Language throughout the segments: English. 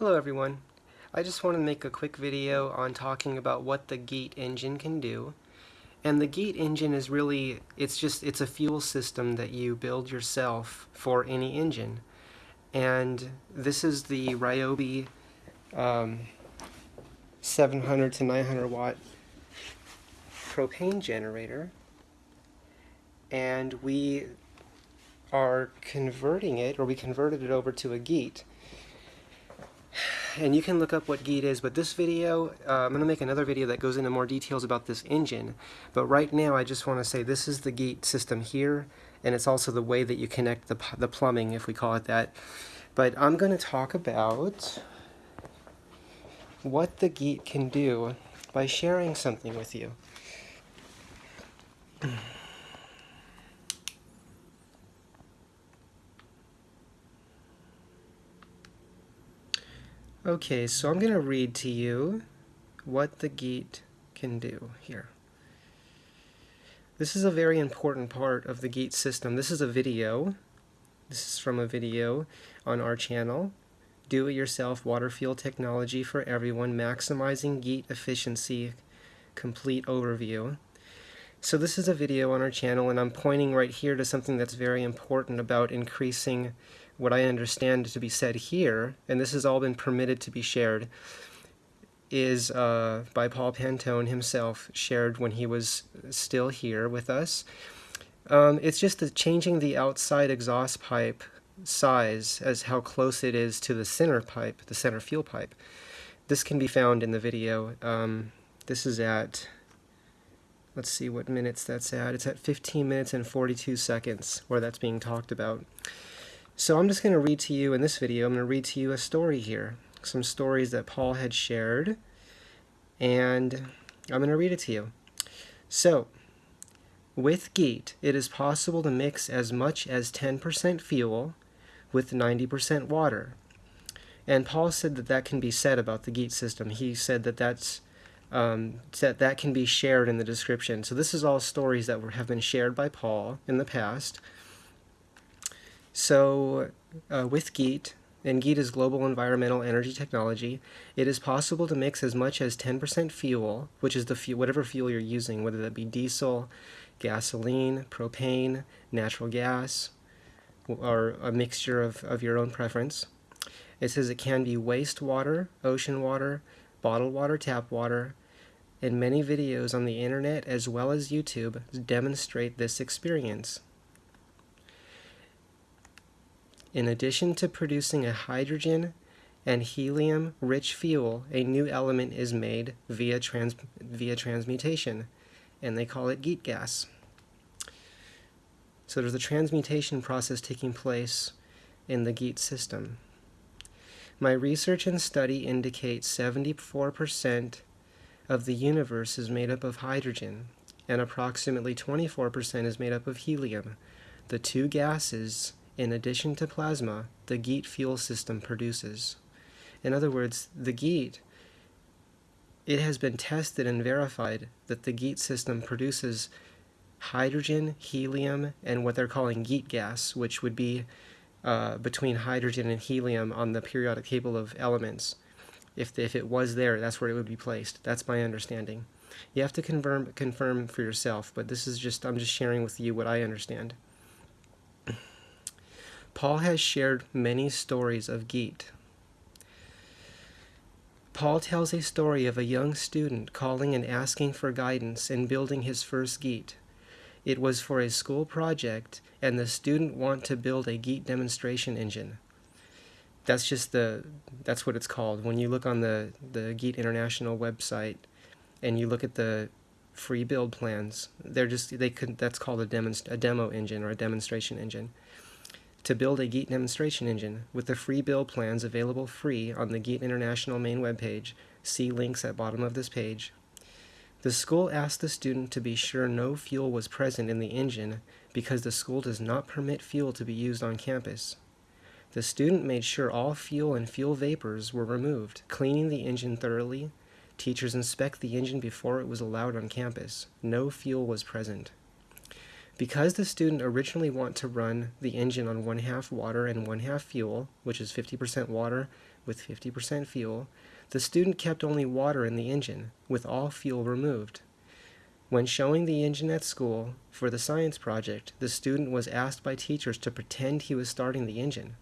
Hello everyone. I just want to make a quick video on talking about what the GEET engine can do. And the GEET engine is really, it's just, it's a fuel system that you build yourself for any engine. And this is the Ryobi um, 700 to 900 watt propane generator. And we are converting it, or we converted it over to a GEET and you can look up what GEET is, but this video, uh, I'm going to make another video that goes into more details about this engine. But right now, I just want to say this is the GEET system here, and it's also the way that you connect the, the plumbing, if we call it that. But I'm going to talk about what the GEET can do by sharing something with you. Okay, so I'm going to read to you what the GEET can do here. This is a very important part of the GEET system. This is a video. This is from a video on our channel. Do-it-yourself water fuel technology for everyone, maximizing GEET efficiency, complete overview. So this is a video on our channel and I'm pointing right here to something that's very important about increasing what I understand to be said here, and this has all been permitted to be shared, is uh, by Paul Pantone himself, shared when he was still here with us. Um, it's just the changing the outside exhaust pipe size as how close it is to the center pipe, the center fuel pipe. This can be found in the video. Um, this is at, let's see what minutes that's at. It's at 15 minutes and 42 seconds where that's being talked about. So I'm just going to read to you in this video, I'm going to read to you a story here. Some stories that Paul had shared. And I'm going to read it to you. So, with GEET, it is possible to mix as much as 10% fuel with 90% water. And Paul said that that can be said about the GEET system. He said that that's um, that that can be shared in the description. So this is all stories that were, have been shared by Paul in the past. So uh, with GEET, and GEET is Global Environmental Energy Technology, it is possible to mix as much as 10% fuel, which is the fuel, whatever fuel you're using, whether that be diesel, gasoline, propane, natural gas, or a mixture of, of your own preference. It says it can be wastewater, ocean water, bottled water, tap water, and many videos on the internet as well as YouTube demonstrate this experience. In addition to producing a hydrogen and helium-rich fuel, a new element is made via, trans via transmutation, and they call it GEET gas. So there's a transmutation process taking place in the GEET system. My research and study indicate 74% of the universe is made up of hydrogen, and approximately 24% is made up of helium, the two gases in addition to plasma, the GEET fuel system produces. In other words, the GEET, it has been tested and verified that the GEET system produces hydrogen, helium, and what they're calling GEET gas, which would be uh, between hydrogen and helium on the periodic table of elements. If, if it was there, that's where it would be placed. That's my understanding. You have to confirm, confirm for yourself, but this is just, I'm just sharing with you what I understand. Paul has shared many stories of Geet. Paul tells a story of a young student calling and asking for guidance in building his first Geet. It was for a school project, and the student wanted to build a Geet demonstration engine. That's just the, that's what it's called. When you look on the, the Geet International website and you look at the free build plans, they're just, they could, that's called a, demonst a demo engine or a demonstration engine to build a GEET demonstration engine with the free build plans available free on the GEET International main webpage. See links at bottom of this page. The school asked the student to be sure no fuel was present in the engine because the school does not permit fuel to be used on campus. The student made sure all fuel and fuel vapors were removed, cleaning the engine thoroughly. Teachers inspect the engine before it was allowed on campus. No fuel was present. Because the student originally wanted to run the engine on one half water and one half fuel, which is 50% water with 50% fuel, the student kept only water in the engine, with all fuel removed. When showing the engine at school for the science project, the student was asked by teachers to pretend he was starting the engine.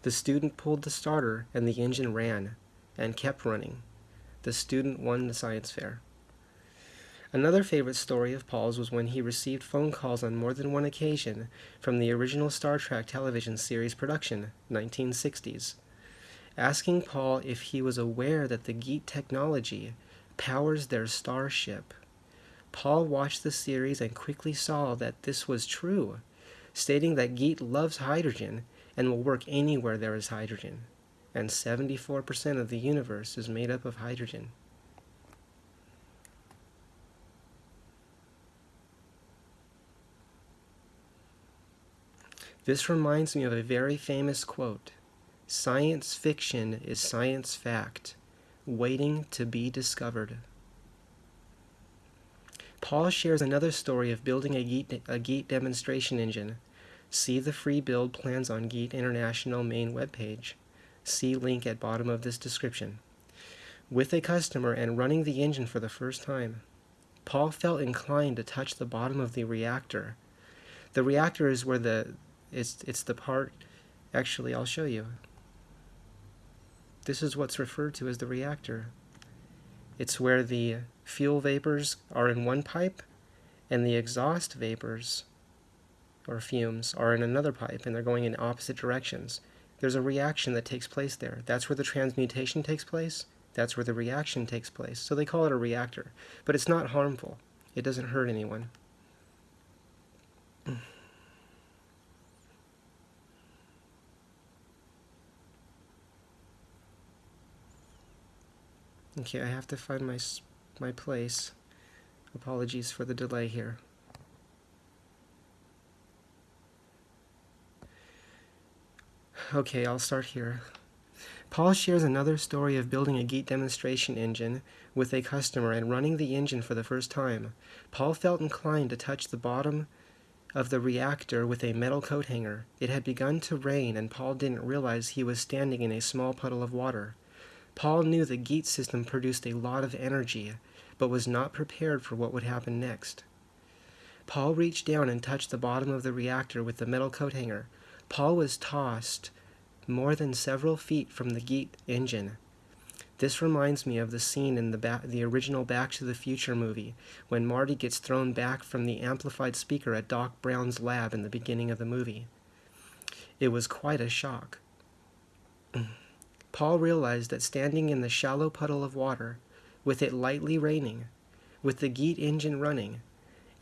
The student pulled the starter and the engine ran and kept running. The student won the science fair. Another favorite story of Paul's was when he received phone calls on more than one occasion from the original Star Trek television series production, 1960s, asking Paul if he was aware that the Geet technology powers their starship. Paul watched the series and quickly saw that this was true, stating that Geet loves hydrogen and will work anywhere there is hydrogen, and 74% of the universe is made up of hydrogen. This reminds me of a very famous quote Science fiction is science fact, waiting to be discovered. Paul shares another story of building a Geet, a demonstration engine. See the free build plans on Geet International main webpage. See link at bottom of this description. With a customer and running the engine for the first time, Paul felt inclined to touch the bottom of the reactor. The reactor is where the, it's, it's the part, actually I'll show you. This is what's referred to as the reactor. It's where the fuel vapors are in one pipe and the exhaust vapors or fumes are in another pipe and they're going in opposite directions. There's a reaction that takes place there. That's where the transmutation takes place. That's where the reaction takes place. So they call it a reactor. But it's not harmful. It doesn't hurt anyone. Okay, I have to find my, my place. Apologies for the delay here. Okay, I'll start here. Paul shares another story of building a Geet demonstration engine with a customer and running the engine for the first time. Paul felt inclined to touch the bottom of the reactor with a metal coat hanger. It had begun to rain and Paul didn't realize he was standing in a small puddle of water. Paul knew the Geet system produced a lot of energy, but was not prepared for what would happen next. Paul reached down and touched the bottom of the reactor with the metal coat hanger. Paul was tossed more than several feet from the Geet engine. This reminds me of the scene in the, the original Back to the Future movie when Marty gets thrown back from the amplified speaker at Doc Brown's lab in the beginning of the movie. It was quite a shock. Paul realized that standing in the shallow puddle of water, with it lightly raining, with the Geet engine running,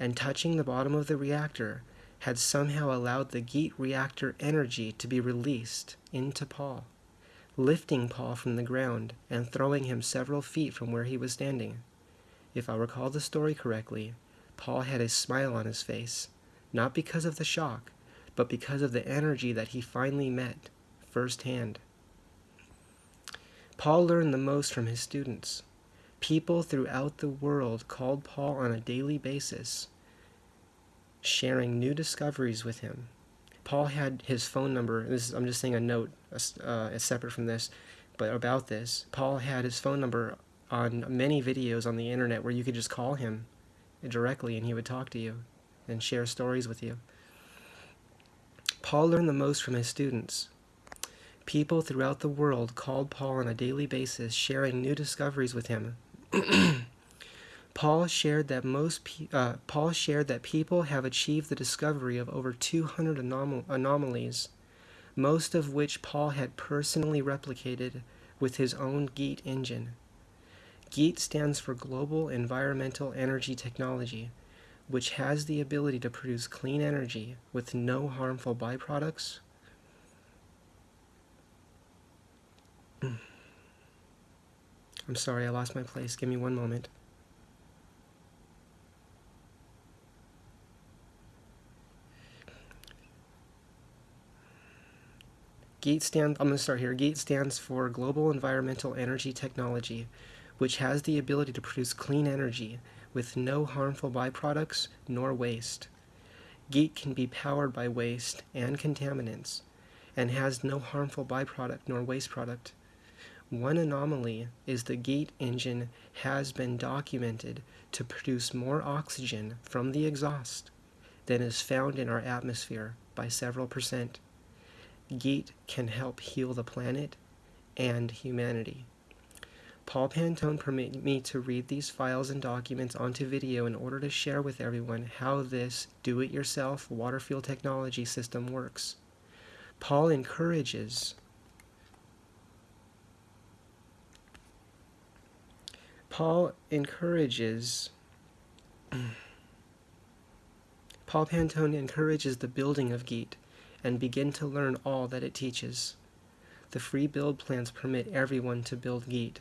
and touching the bottom of the reactor, had somehow allowed the Geet reactor energy to be released into Paul, lifting Paul from the ground and throwing him several feet from where he was standing. If I recall the story correctly, Paul had a smile on his face, not because of the shock, but because of the energy that he finally met firsthand. Paul learned the most from his students. People throughout the world called Paul on a daily basis sharing new discoveries with him. Paul had his phone number. This is, I'm just saying a note, uh, separate from this, but about this. Paul had his phone number on many videos on the internet where you could just call him directly and he would talk to you and share stories with you. Paul learned the most from his students. People throughout the world called Paul on a daily basis, sharing new discoveries with him. Paul shared that most uh, Paul shared that people have achieved the discovery of over 200 anom anomalies, most of which Paul had personally replicated with his own GEET engine. GEET stands for Global Environmental Energy Technology, which has the ability to produce clean energy with no harmful byproducts. I'm sorry, I lost my place. Give me one moment. GEET stands, I'm going to start here. GEET stands for Global Environmental Energy Technology, which has the ability to produce clean energy with no harmful byproducts nor waste. GEET can be powered by waste and contaminants and has no harmful byproduct nor waste product. One anomaly is the GEET engine has been documented to produce more oxygen from the exhaust than is found in our atmosphere by several percent. GEET can help heal the planet and humanity. Paul Pantone permitted me to read these files and documents onto video in order to share with everyone how this do-it-yourself water fuel technology system works. Paul encourages Paul encourages Paul Pantone encourages the building of Geet and begin to learn all that it teaches. The free build plans permit everyone to build Geet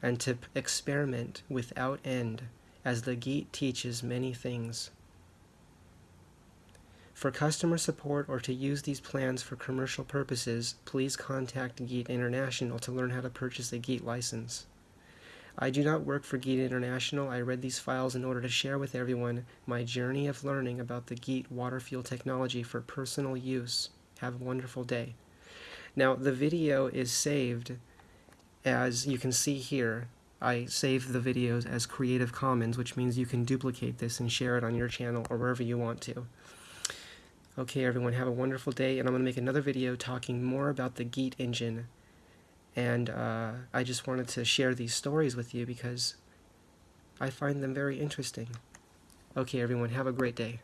and to experiment without end as the Geet teaches many things. For customer support or to use these plans for commercial purposes, please contact Geet International to learn how to purchase a Geet license. I do not work for GEET International. I read these files in order to share with everyone my journey of learning about the GEET water fuel technology for personal use. Have a wonderful day. Now, the video is saved as you can see here. I save the videos as Creative Commons, which means you can duplicate this and share it on your channel or wherever you want to. Okay, everyone, have a wonderful day, and I'm going to make another video talking more about the GEET engine and uh, I just wanted to share these stories with you because I find them very interesting. Okay, everyone, have a great day.